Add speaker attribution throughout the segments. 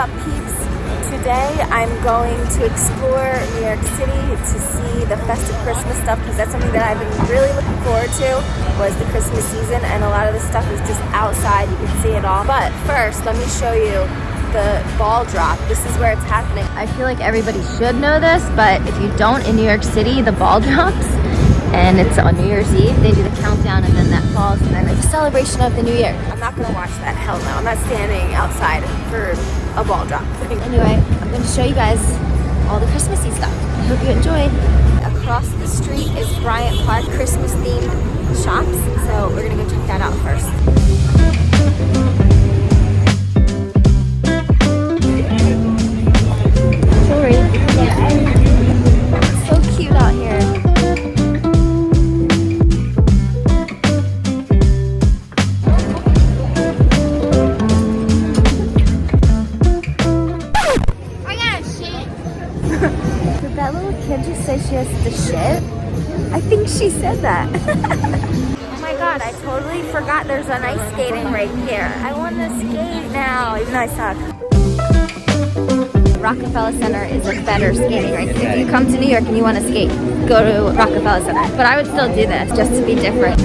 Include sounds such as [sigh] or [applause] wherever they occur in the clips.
Speaker 1: up peeps? Today I'm going to explore New York City to see the festive Christmas stuff because that's something that I've been really looking forward to was the Christmas season and a lot of the stuff is just outside, you can see it all. But first, let me show you the ball drop. This is where it's happening. I feel like everybody should know this, but if you don't in New York City, the ball [laughs] drops and it's on New Year's Eve. They do the countdown and then that falls and then it's a celebration of the new year. I'm not gonna watch that, hell no. I'm not standing outside for a ball drop. anyway, I'm gonna show you guys all the Christmassy stuff. I hope you enjoy. Across the street is Bryant Park Christmas themed shops. So we're gonna go check that out first. My god, I totally forgot there's an ice skating right here. I want to skate now, even though I suck. Rockefeller Center is a better skating rink. If you come to New York and you want to skate, go to Rockefeller Center. But I would still do this just to be different.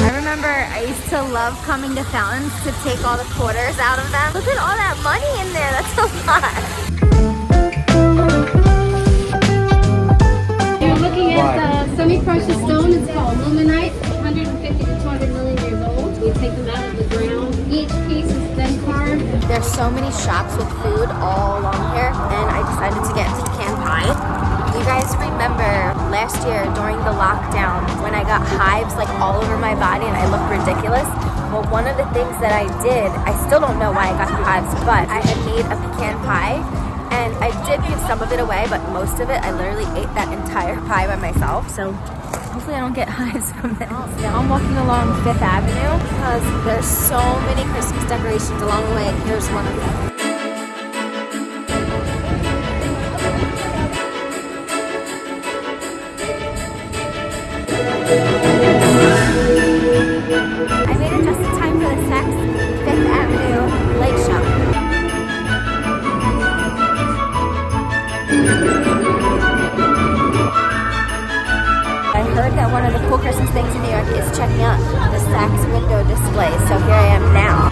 Speaker 1: I remember I used to love coming to fountains to take all the quarters out of them. Look at all that money in there. That's a lot.
Speaker 2: You're looking at the semi-precious stone. It's called illuminite. 150 to 200 million years old. We take them out of the ground. Each piece is then carved.
Speaker 1: There's so many shops with food all along here, and I decided to get pecan pie. You guys remember last year during the lockdown when I got hives like all over my body and I looked ridiculous? Well, one of the things that I did, I still don't know why I got the hives, but I had made a pecan pie and I did give some of it away, but most of it, I literally ate that entire [laughs] pie by myself. So hopefully I don't get [laughs] hives from this. Oh, now I'm walking along Fifth Avenue because there's so many Christmas decorations along the way. Here's one of them. I made it just in time for the Saks Fifth Avenue Lake Show. One of the cool Christmas things in New York is checking out the Saks window display, so here I am now.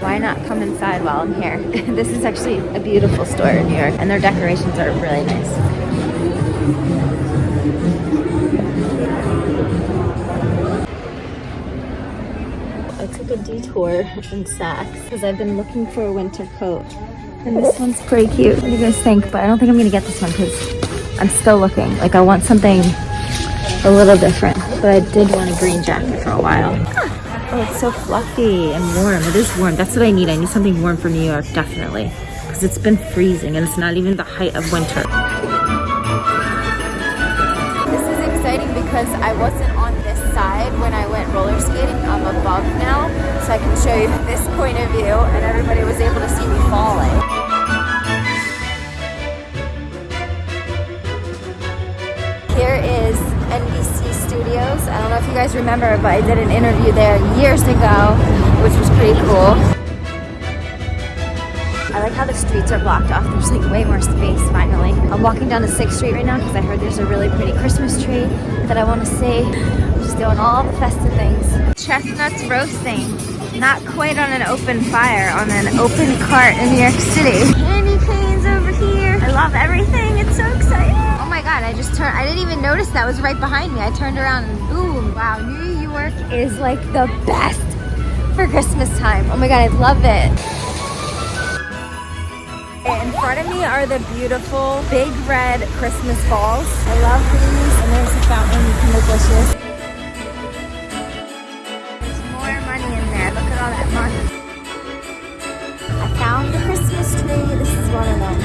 Speaker 1: why not come inside while I'm here? [laughs] this is actually a beautiful store in New York and their decorations are really nice. Took a detour in Saks because I've been looking for a winter coat and this one's pretty cute. What do you guys think? But I don't think I'm gonna get this one because I'm still looking. Like I want something a little different, but I did want a green jacket for a while. Oh, it's so fluffy and warm. It is warm. That's what I need. I need something warm for New York, definitely. Because it's been freezing and it's not even the height of winter. This is exciting because I wasn't side when I went roller skating. I'm above now, so I can show you [laughs] this point of view and everybody was able to see me falling. Here is NBC Studios. I don't know if you guys remember, but I did an interview there years ago, which was pretty cool. I like how the streets are blocked off. There's like way more space finally. I'm walking down the 6th Street right now because I heard there's a really pretty Christmas tree that I want to see. Doing all the festive things. Chestnuts roasting. Not quite on an open fire, on an open cart in New York City. Candy canes over here. I love everything. It's so exciting. Oh my god, I just turned, I didn't even notice that was right behind me. I turned around and boom, wow, New York is like the best for Christmas time. Oh my god, I love it. In front of me are the beautiful big red Christmas balls. I love these. And there's a fountain, you can look all that. I found the Christmas tree. This is one of them.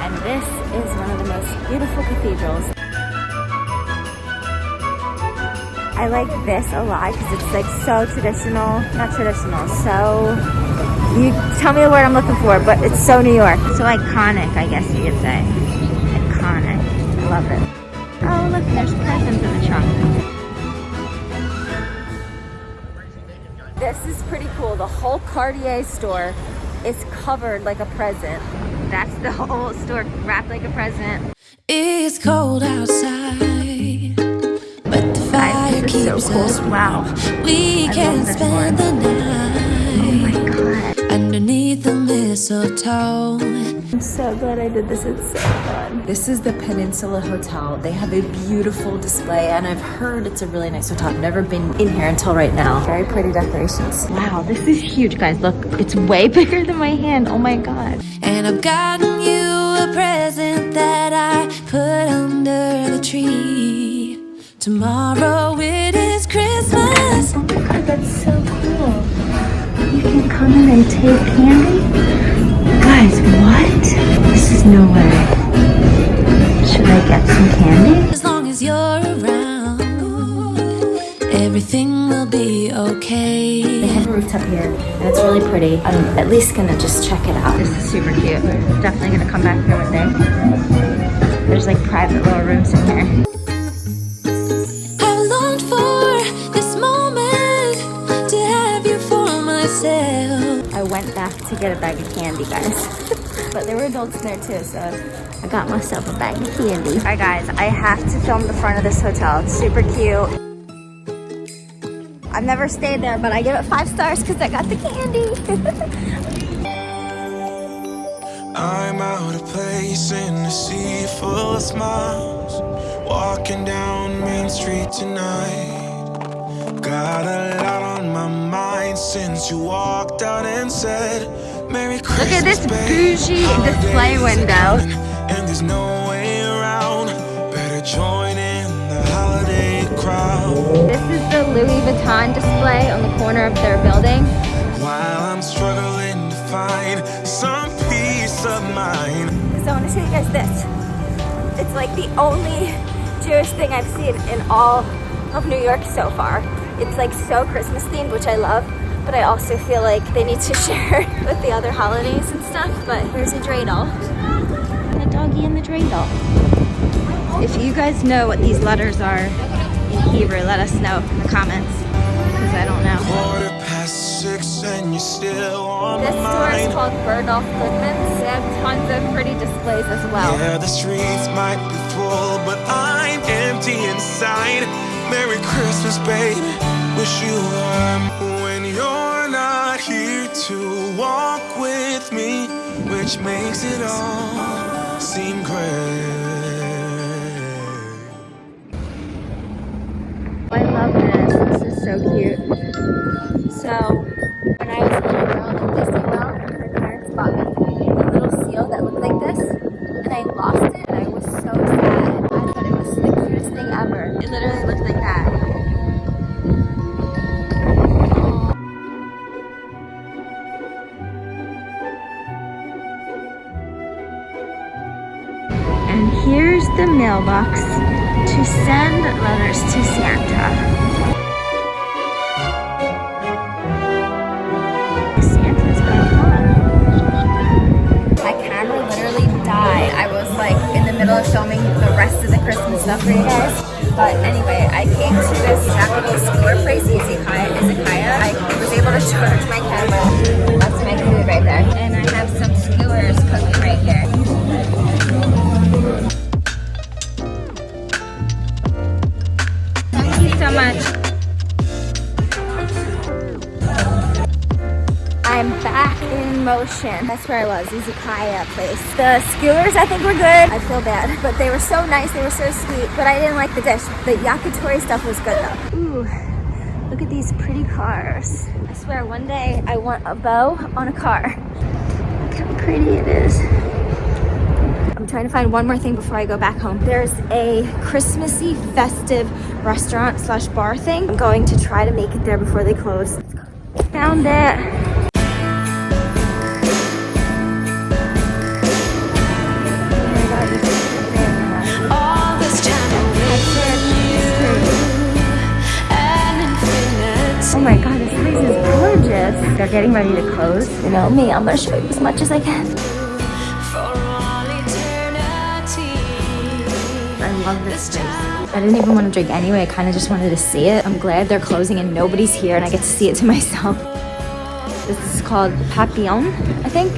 Speaker 1: And this is one of the most beautiful cathedrals. I like this a lot because it's like so traditional, not traditional, so, you tell me the word I'm looking for, but it's so New York. So iconic, I guess you could say. Iconic. I love it. Oh, look, there's presents in the trunk. This is pretty cool. The whole Cartier store is covered like a present. That's the whole store wrapped like a present.
Speaker 3: It's cold outside, but the fire
Speaker 1: is so
Speaker 3: keeps
Speaker 1: cool.
Speaker 3: us warm.
Speaker 1: Wow.
Speaker 3: We
Speaker 1: I
Speaker 3: can spend the night. Underneath the mistletoe.
Speaker 1: I'm so glad I did this. It's so fun.
Speaker 4: This is the Peninsula Hotel. They have a beautiful display, and I've heard it's a really nice hotel. I've never been in here until right now. Very pretty decorations.
Speaker 1: Wow, this is huge, guys. Look, it's way [laughs] bigger than my hand. Oh my god.
Speaker 3: And I've gotten you a present that I put under the tree. Tomorrow
Speaker 1: You can come in and take candy? Guys, what? This is no way. Should I get some candy?
Speaker 3: As long as you're around, everything will be
Speaker 4: They
Speaker 3: okay.
Speaker 4: have a rooftop here, and it's really pretty. I'm at least gonna just check it out.
Speaker 1: This is super cute. Definitely gonna come back here one day. There's like private little rooms in here. Back to get a bag of candy, guys. [laughs] but there were adults in there too, so I got myself a bag of candy. All right, guys, I have to film the front of this hotel. It's super cute. I've never stayed there, but I give it five stars because I got the candy. [laughs]
Speaker 5: I'm out of place in a sea full of smiles. Walking down Main Street tonight. Got a lot on my mind since you walked out and said, Merry Christmas.
Speaker 1: Look at this bougie
Speaker 5: Holidays
Speaker 1: display window.
Speaker 5: And there's no way around. Better join in the holiday crowd.
Speaker 1: this is the Louis Vuitton display on the corner of their building.
Speaker 5: While I'm struggling to find some peace of mind.
Speaker 1: So I want to show you guys this. It's like the only Jewish thing I've seen in all of New York so far. It's like so Christmas themed, which I love, but I also feel like they need to [laughs] share with the other holidays and stuff. But here's a dreidel. The doggy and the dreidel. If you guys know what these letters are in Hebrew, let us know in the comments, because I don't know.
Speaker 5: Quarter past six and you're still on
Speaker 1: This
Speaker 5: my
Speaker 1: store is
Speaker 5: mind.
Speaker 1: called Bergdorf Goodman's. They have tons of pretty displays as well.
Speaker 5: Yeah, the streets might be full, but I'm empty inside. Merry Christmas, baby. Wish you were when you're not here to walk with me, which makes it all seem great.
Speaker 1: I love this. This is so cute. So, here's the mailbox to send letters to Santa. Santa's home. My camera literally died. I was like in the middle of filming the rest of the Christmas stuff for you guys. But anyway, I came to this Japanese skewer place, Izakaya. Izakaya. I was able to charge my camera. That's my food right there. And I have some skewers cooking right here. Motion. That's where I was, Izakaya place. The skewers I think were good. I feel bad, but they were so nice. They were so sweet, but I didn't like the dish. The yakitori stuff was good though. Ooh, look at these pretty cars. I swear one day I want a bow on a car. Look how pretty it is. I'm trying to find one more thing before I go back home. There's a Christmassy festive restaurant slash bar thing. I'm going to try to make it there before they close. my god, this place is gorgeous. They're getting ready to close. You know me, I'm gonna show you as much as I can. I love this place. I didn't even want to drink anyway, I kind of just wanted to see it. I'm glad they're closing and nobody's here and I get to see it to [laughs] myself. This is called Papillon, I think.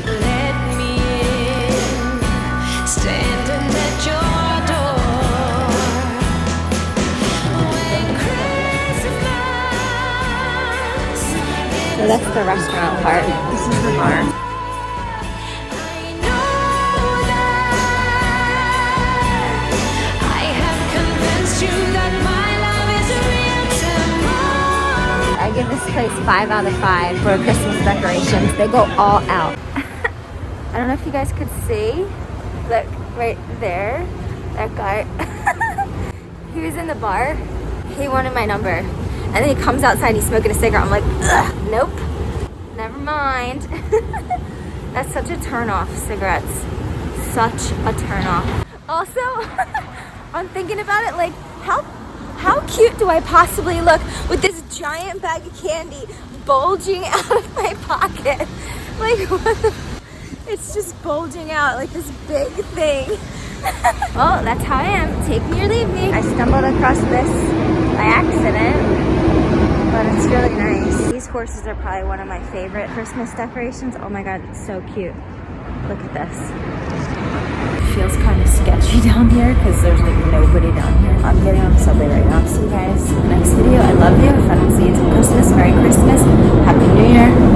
Speaker 1: That's the restaurant part. This is the bar.
Speaker 3: I know that I have convinced you that my love is real tomorrow.
Speaker 1: I give this place five out of five for Christmas decorations. They go all out. [laughs] I don't know if you guys could see. Look, right there. That guy. [laughs] he was in the bar. He wanted my number. And then he comes outside, and he's smoking a cigarette. I'm like, Ugh, nope. Never mind. [laughs] That's such a turn off, cigarettes. Such a turn off. Also, [laughs] I'm thinking about it like, how how cute do I possibly look with this giant bag of candy bulging [laughs] out of my pocket? Like, what the? It's just bulging out like this big thing. well, oh, that's how I am. Take me or leave me. I stumbled across this by accident, but it's really nice. These horses are probably one of my favorite Christmas decorations. Oh my god, it's so cute. Look at this It feels kind of sketchy [laughs] down here because there's like nobody down here. I'm getting on the subway right now. See you guys next video. I love you. If I don't see you Christmas, Merry Christmas, Happy New Year,